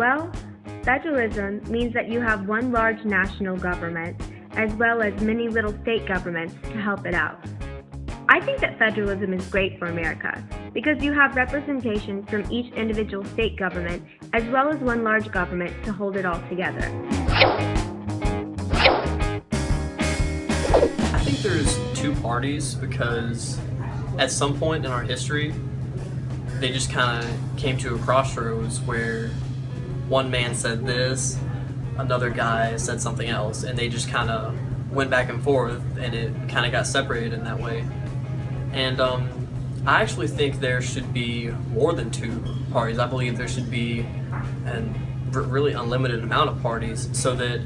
Well, federalism means that you have one large national government as well as many little state governments to help it out. I think that federalism is great for America because you have representation from each individual state government as well as one large government to hold it all together. I think there's two parties because at some point in our history, they just kind of came to a crossroads where one man said this, another guy said something else, and they just kind of went back and forth, and it kind of got separated in that way. And um, I actually think there should be more than two parties. I believe there should be a really unlimited amount of parties so that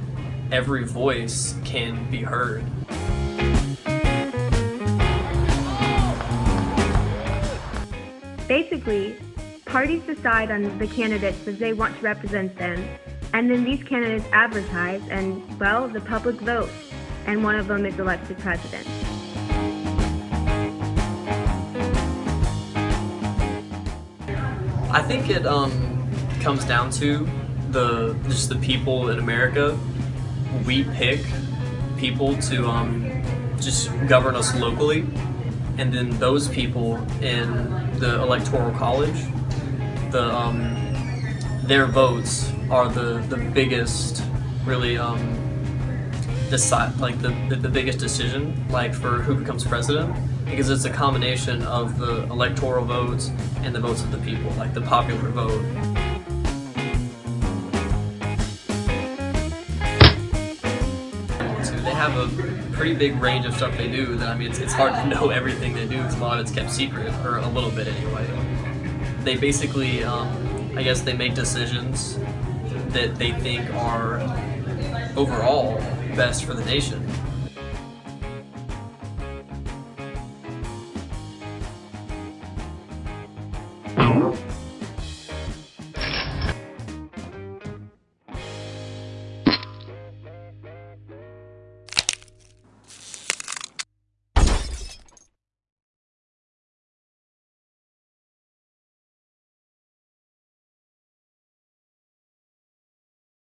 every voice can be heard. Basically, parties decide on the candidates that they want to represent them, and then these candidates advertise, and, well, the public votes, and one of them is elected president. I think it um, comes down to the just the people in America. We pick people to um, just govern us locally, and then those people in the electoral college, the um, their votes are the the biggest, really um, decide like the, the the biggest decision like for who becomes president because it's a combination of the electoral votes and the votes of the people, like the popular vote. They have a pretty big range of stuff they do that, I mean, it's, it's hard to know everything they do because a lot of it's kept secret, or a little bit anyway they basically, um, I guess, they make decisions that they think are overall best for the nation.